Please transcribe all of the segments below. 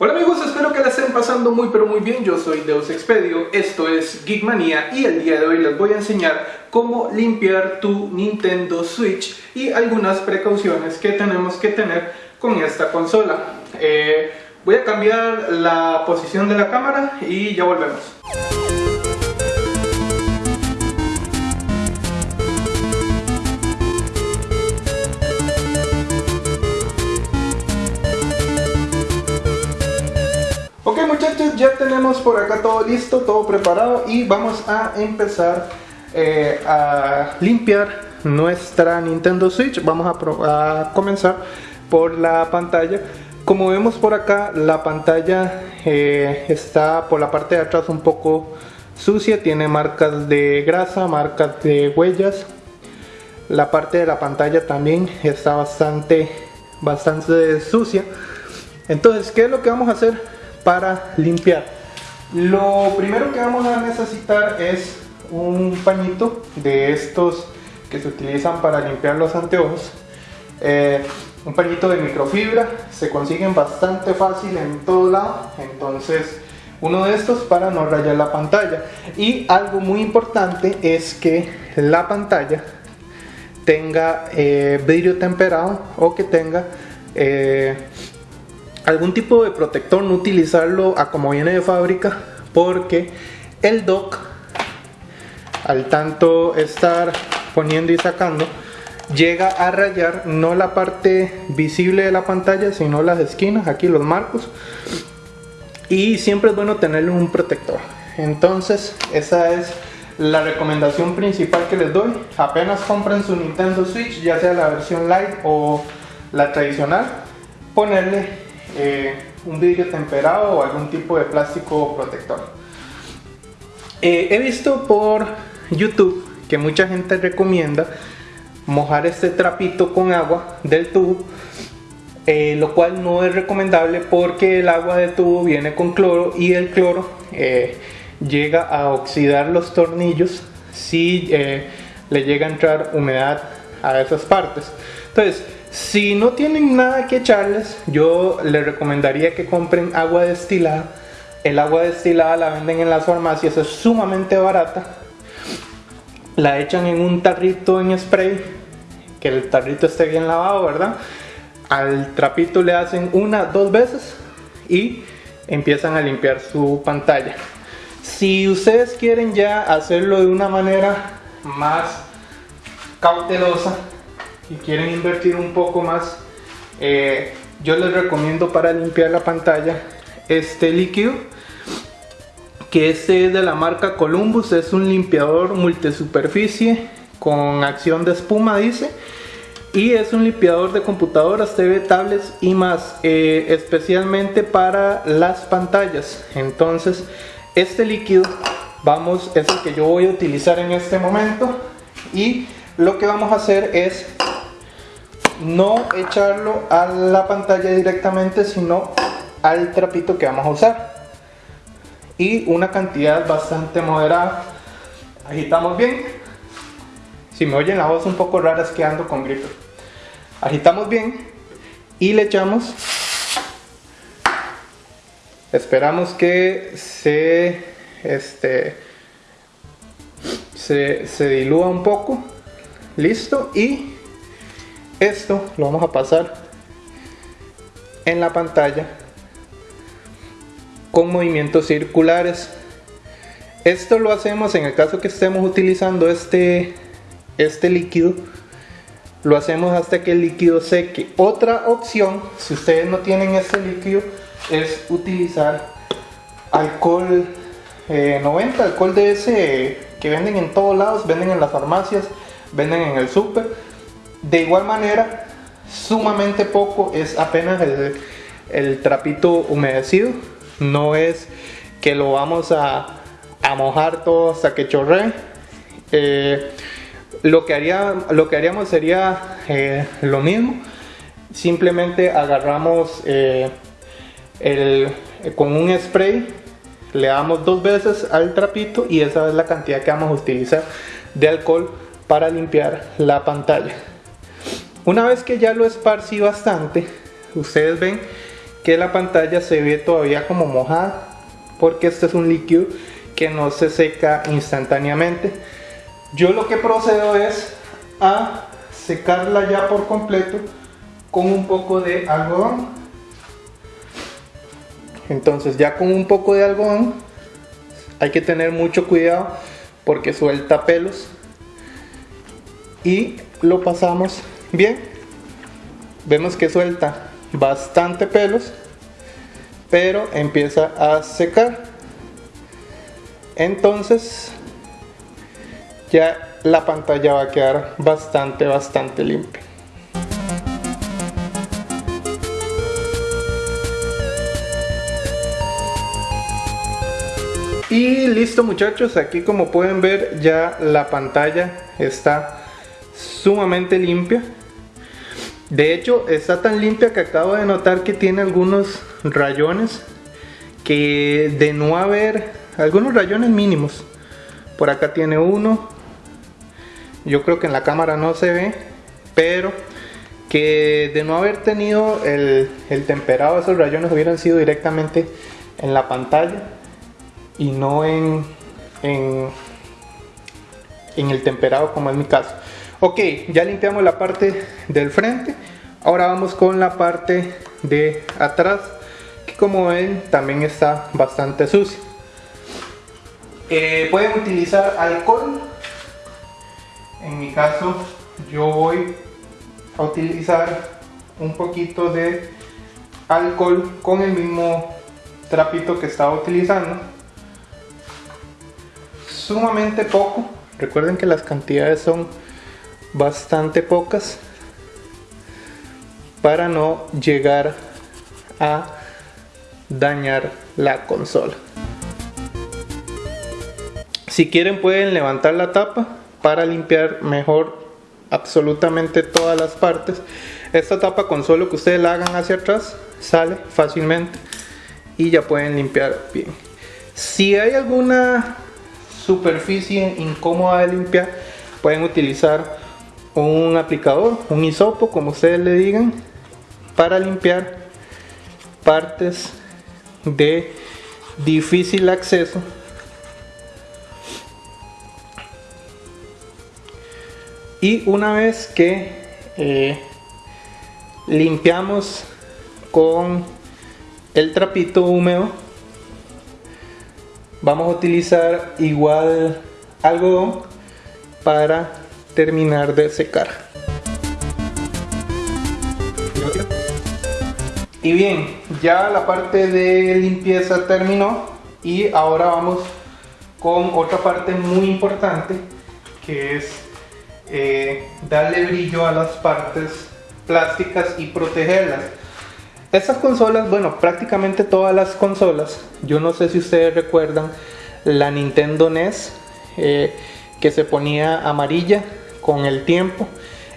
Hola amigos, espero que la estén pasando muy pero muy bien, yo soy Deus Expedio, esto es Geekmania y el día de hoy les voy a enseñar cómo limpiar tu Nintendo Switch y algunas precauciones que tenemos que tener con esta consola. Eh, voy a cambiar la posición de la cámara y ya volvemos. Muchachos, ya tenemos por acá todo listo, todo preparado y vamos a empezar eh, a limpiar nuestra Nintendo Switch. Vamos a, comenzar por la pantalla. Como vemos por acá, la pantalla eh, está por la parte de atrás un poco sucia, tiene marcas de grasa, marcas de huellas. La parte de la pantalla también está bastante, bastante sucia. Entonces, ¿qué es lo que vamos a hacer? Para limpiar. Lo primero que vamos a necesitar es un pañito de estos que se utilizan para limpiar los anteojos. Eh, un pañito de microfibra, se consiguen bastante fácil en todo lado, entonces uno de estos para no rayar la pantalla. Y algo muy importante es que la pantalla tenga eh, vidrio temperado o que tenga eh, algún tipo de protector, no utilizarlo a como viene de fábrica, porque el dock, al tanto estar poniendo y sacando, llega a rayar no la parte visible de la pantalla, sino las esquinas, aquí los marcos. Y siempre es bueno tenerle un protector. Entonces, esa es la recomendación principal que les doy. Apenas compren su Nintendo Switch, ya sea la versión Lite o la tradicional, ponerle eh, un vidrio temperado o algún tipo de plástico protector. Eh, he visto por YouTube que mucha gente recomienda mojar este trapito con agua del tubo, eh, lo cual no es recomendable porque el agua del tubo viene con cloro y el cloro llega a oxidar los tornillos si le llega a entrar humedad a esas partes. Entonces, si no tienen nada que echarles, yo les recomendaría que compren agua destilada. El agua destilada la venden en las farmacias, es sumamente barata. La echan en un tarrito en spray, que el tarrito esté bien lavado, ¿verdad? Al trapito le hacen una, dos veces y empiezan a limpiar su pantalla. Si ustedes quieren ya hacerlo de una manera más cautelosa, y quieren invertir un poco más, eh, yo les recomiendo para limpiar la pantalla este líquido que este es de la marca Columbus, es un limpiador multisuperficie con acción de espuma dice y es un limpiador de computadoras, TV, tablets y más eh, especialmente para las pantallas. Entonces este líquido vamos es el que yo voy a utilizar en este momento y lo que vamos a hacer es no echarlo a la pantalla directamente, sino al trapito que vamos a usar. Y una cantidad bastante moderada. Agitamos bien. Si me oyen la voz un poco rara es que ando con gripe. Agitamos bien y le echamos. Esperamos que se, este, se, se dilúa un poco. Listo. Y esto lo vamos a pasar en la pantalla con movimientos circulares. Esto lo hacemos en el caso que estemos utilizando este, este líquido. Lo hacemos hasta que el líquido seque. Otra opción, si ustedes no tienen este líquido, es utilizar alcohol 90, eh, alcohol de ese que venden en todos lados, venden en las farmacias, venden en el súper de igual manera, sumamente poco es apenas el, trapito humedecido. No es que lo vamos a, mojar todo hasta que chorre eh, lo, que haría, lo que haríamos sería eh, lo mismo. Simplemente agarramos eh, el, con un spray, le damos dos veces al trapito y esa es la cantidad que vamos a utilizar de alcohol para limpiar la pantalla. Una vez que ya lo esparcí bastante, ustedes ven que la pantalla se ve todavía como mojada porque este es un líquido que no se seca instantáneamente. Yo lo que procedo es a secarla ya por completo con un poco de algodón. Entonces ya con un poco de algodón hay que tener mucho cuidado porque suelta pelos. Y lo pasamos bien. Vemos que suelta bastante pelos pero empieza a secar. Entonces ya la pantalla va a quedar bastante bastante limpia. Y listo muchachos. Aquí como pueden ver ya la pantalla está sumamente limpia. De hecho está tan limpia que acabo de notar que tiene algunos rayones que de no haber algunos rayones mínimos. Por acá tiene uno. Yo creo que en la cámara no se ve pero que de no haber tenido el, temperado esos rayones hubieran sido directamente en la pantalla y no en, en, el temperado como es mi caso. Ok, ya limpiamos la parte del frente. Ahora vamos con la parte de atrás, que como ven también está bastante sucia. Eh, pueden utilizar alcohol. En mi caso yo voy a utilizar un poquito de alcohol con el mismo trapito que estaba utilizando sumamente poco. Recuerden que las cantidades son bastante pocas para no llegar a dañar la consola. Si quieren pueden levantar la tapa para limpiar mejor absolutamente todas las partes. Esta tapa con solo que ustedes la hagan hacia atrás sale fácilmente y ya pueden limpiar bien. Si hay alguna superficie incómoda de limpiar, pueden utilizar un aplicador, un hisopo, como ustedes le digan, para limpiar partes de difícil acceso. Y una vez que eh, limpiamos con el trapito húmedo vamos a utilizar igual algodón para terminar de secar. Y bien ya la parte de limpieza terminó y ahora vamos con otra parte muy importante que es eh, darle brillo a las partes plásticas y protegerlas. Estas consolas, bueno, prácticamente todas las consolas, yo no sé si ustedes recuerdan la Nintendo NES eh, que se ponía amarilla con el tiempo.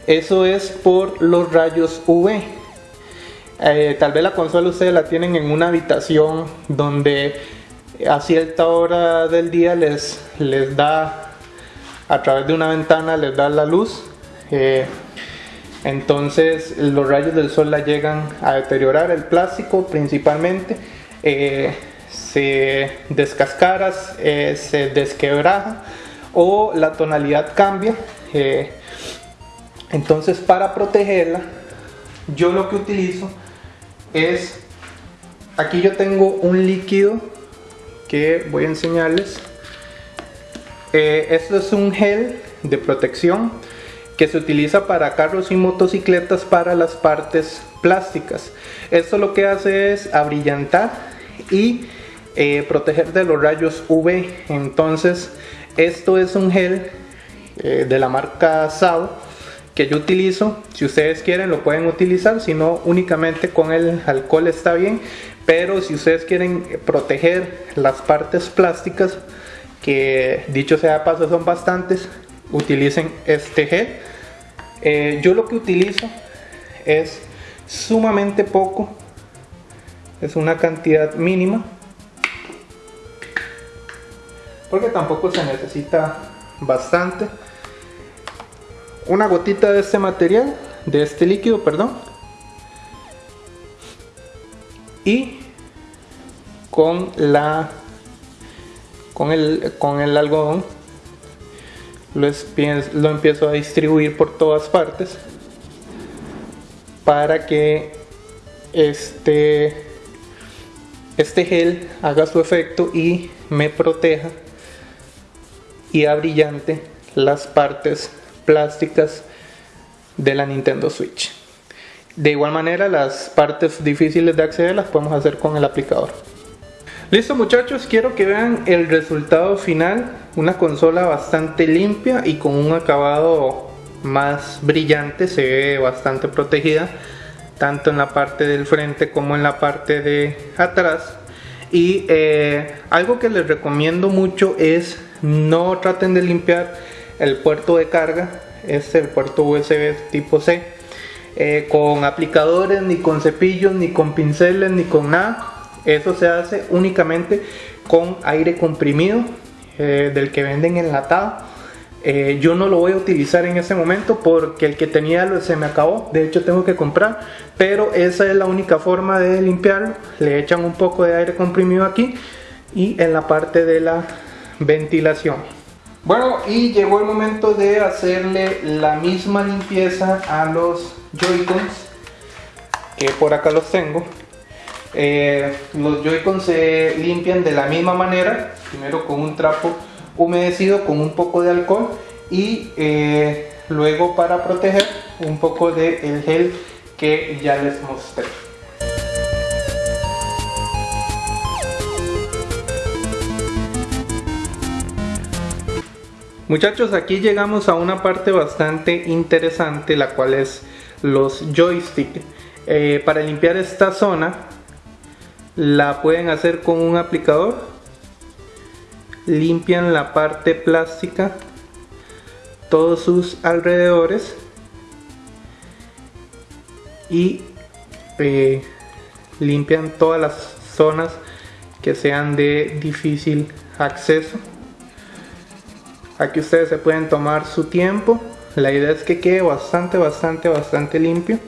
Eso es por los rayos UV. Eh, tal vez la consola ustedes la tienen en una habitación donde a cierta hora del día les, les da, a través de una ventana les da la luz. Eh, entonces los rayos del sol la llegan a deteriorar el plástico principalmente eh, se descascara se desquebraja o la tonalidad cambia eh, entonces para protegerla yo lo que utilizo es aquí yo tengo un líquido que voy a enseñarles esto es un gel de protección que se utiliza para carros y motocicletas para las partes plásticas. Esto lo que hace es abrillantar y eh, proteger de los rayos UV. Entonces, esto es un gel eh, de la marca Sao que yo utilizo. Si ustedes quieren lo pueden utilizar, si no únicamente con el alcohol está bien. Pero si ustedes quieren proteger las partes plásticas, que dicho sea de paso son bastantes, utilicen este gel eh, yo lo que utilizo es sumamente poco, es una cantidad mínima, porque tampoco se necesita bastante. Una gotita de este material, de este líquido, perdón. y con la con el, con el algodón lo, lo empiezo a distribuir por todas partes para que este, este gel haga su efecto y me proteja y abrillante las partes plásticas de la Nintendo Switch. De igual manera las partes difíciles de acceder las podemos hacer con el aplicador. Listo muchachos, quiero que vean el resultado final. Una consola bastante limpia y con un acabado más brillante, se ve bastante protegida, tanto en la parte del frente como en la parte de atrás. Y eh, algo que les recomiendo mucho es no traten de limpiar el puerto de carga, es el puerto USB tipo C, eh, con aplicadores, ni con cepillos, ni con pinceles, ni con nada eso se hace únicamente con aire comprimido eh, del que venden enlatado. Eh, yo no lo voy a utilizar en ese momento porque el que tenía se me acabó. De hecho tengo que comprar. Pero esa es la única forma de limpiarlo. Le echan un poco de aire comprimido aquí y en la parte de la ventilación. Bueno, y llegó el momento de hacerle la misma limpieza a los Joy-Cons, que por acá los tengo. Eh, los Joy-Con se limpian de la misma manera, primero con un trapo humedecido con un poco de alcohol y eh, luego para proteger un poco de el gel que ya les mostré. Muchachos, aquí llegamos a una parte bastante interesante, la cual es los joystick. Eh, para limpiar esta zona la pueden hacer con un aplicador. Limpian la parte plástica todos sus alrededores. Y eh, limpian todas las zonas que sean de difícil acceso aquí ustedes se pueden tomar su tiempo la idea es que quede bastante bastante bastante limpio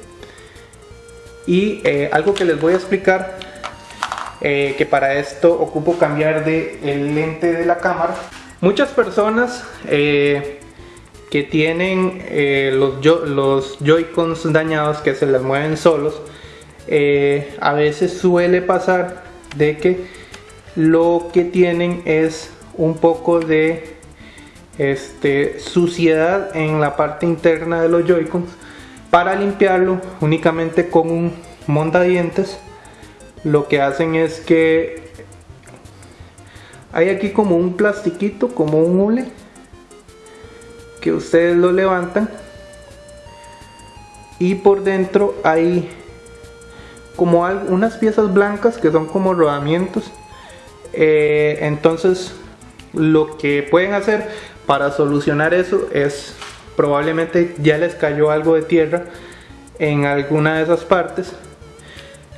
y eh, algo que les voy a explicar eh, que para esto ocupo cambiar de el lente de la cámara. Muchas personas eh, que tienen los, los Joy-Cons dañados que se les mueven solos, a veces suele pasar de que lo que tienen es un poco de este, suciedad en la parte interna de los Joy-Cons. Para limpiarlo únicamente con un mondadientes lo que hacen es que hay aquí como un plastiquito, como un hule, que ustedes lo levantan y por dentro hay como unas piezas blancas que son como rodamientos. Eh, entonces lo que pueden hacer para solucionar eso es probablemente ya les cayó algo de tierra en alguna de esas partes.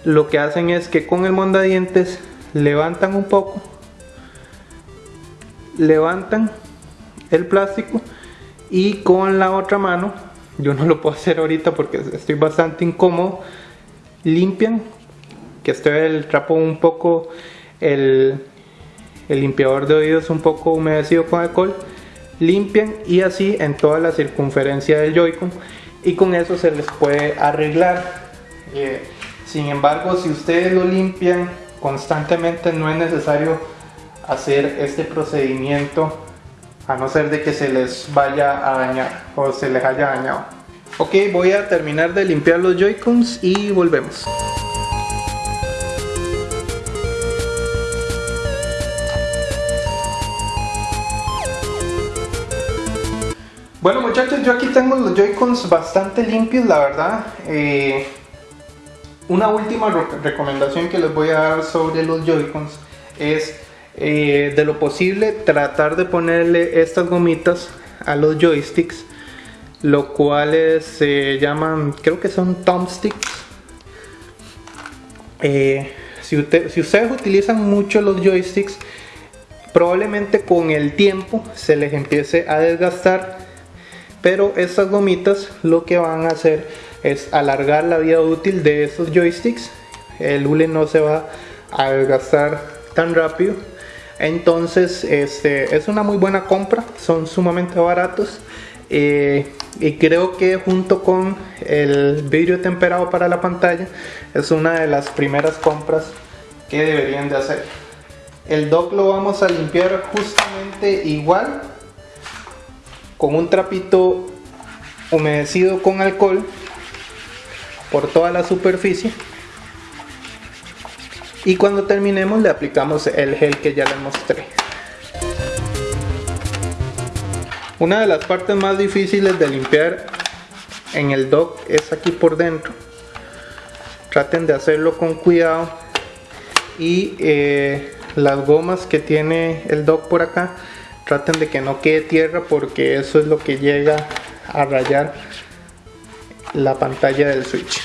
Lo que hacen es que con el mondadientes levantan un poco levantan el plástico y con la otra mano yo no lo puedo hacer ahorita porque estoy bastante incómodo limpian que esté el trapo un poco el, el limpiador de oídos un poco humedecido con alcohol limpian y así en toda la circunferencia del Joy-Con y con eso se les puede arreglar eh, sin embargo, si ustedes lo limpian constantemente no es necesario hacer este procedimiento a no ser de que se les vaya a dañar o se les haya dañado. Ok, voy a terminar de limpiar los Joy-Cons y volvemos. Muchachos, yo aquí tengo los Joy-Cons bastante limpios, la verdad. Eh, una última recomendación que les voy a dar sobre los Joy-Cons es eh, de lo posible tratar de ponerle estas gomitas a los joysticks, lo cuales se llaman, creo que son thumbsticks. Eh, si ustedes utilizan mucho los joysticks, probablemente con el tiempo se les empiece a desgastar, pero estas gomitas lo que van a hacer es alargar la vida útil de estos joysticks. El hule no se va a gastar tan rápido. Entonces este, es una muy buena compra son sumamente baratos. Eh, y creo que junto con el vidrio temperado para la pantalla es una de las primeras compras que deberían de hacer. El dock lo vamos a limpiar justamente igual con un trapito humedecido con alcohol por toda la superficie. Y cuando terminemos le aplicamos el gel que ya les mostré. Una de las partes más difíciles de limpiar en el dock es aquí por dentro. Traten de hacerlo con cuidado. Y eh, las gomas que tiene el dock por acá traten de que no quede tierra porque eso es lo que llega a rayar la pantalla del switch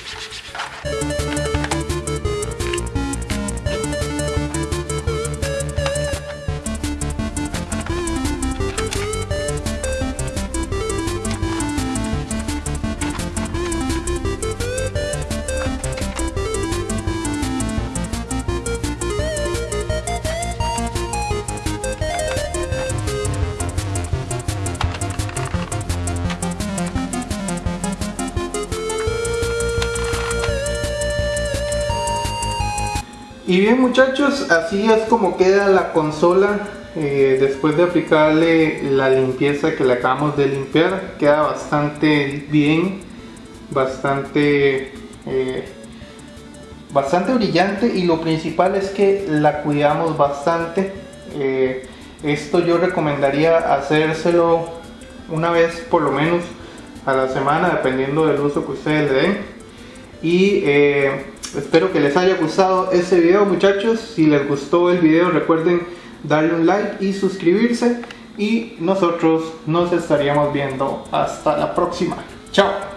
Y bien muchachos, así es como queda la consola eh, después de aplicarle la limpieza que le acabamos de limpiar. Queda bastante bien, bastante, eh, bastante brillante y lo principal es que la cuidamos bastante. Eh, esto yo recomendaría hacérselo una vez por lo menos a la semana dependiendo del uso que ustedes le den. Y Espero que les haya gustado este video muchachos. Si les gustó el video recuerden darle un like y suscribirse. Y nosotros nos estaríamos viendo hasta la próxima. Chao.